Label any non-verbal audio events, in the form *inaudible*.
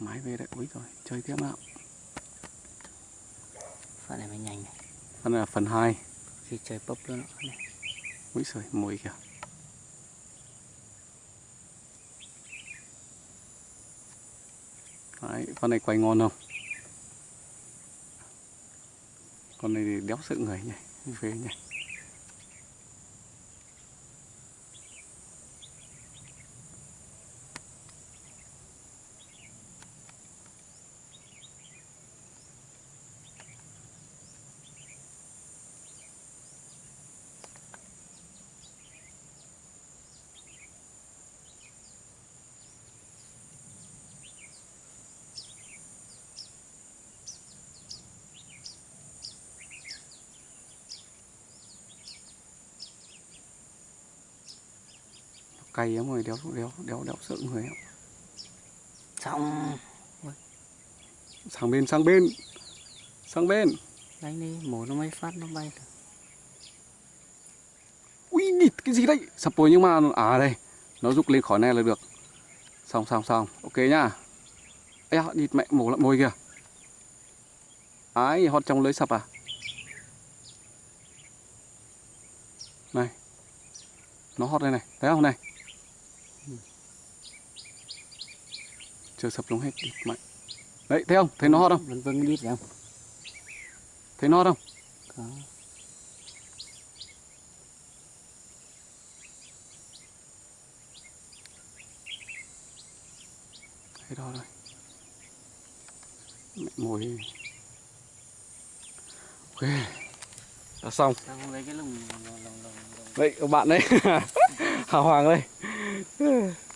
máy về đấy úi rồi chơi tiếp nào. Phần này mới nhanh này? Phần này là phần 2 khi chơi bốc luôn này úi rồi mùi kìa. Đấy con này quay ngon không? Con này thì đéo sợ người nhỉ phê nhỉ cay lắm rồi đéo đéo đéo đéo sợ người ạ xong. Sang bên sang bên. Sang bên. Đánh đi mổ nó mấy phát nó bay được. Ui địt cái gì đấy? Sập rồi nhưng mà à đây nó rút lên khỏi này là được. Xong xong xong. Ok nhá. Ê, địt mẹ mổ lợn mồi kìa. Ái hót trong lưới sập à? Này. Nó hót đây này. Thấy không? Này chưa sập xuống hết mẹ đấy thấy không? Thấy nó hót không? Vân vân biết không? Thấy nó không? Có. Thế đó rồi. Mẹ mồi. Ok. Đã xong. Đây các bạn đấy. *laughs* Hào hoàng đây 嗯。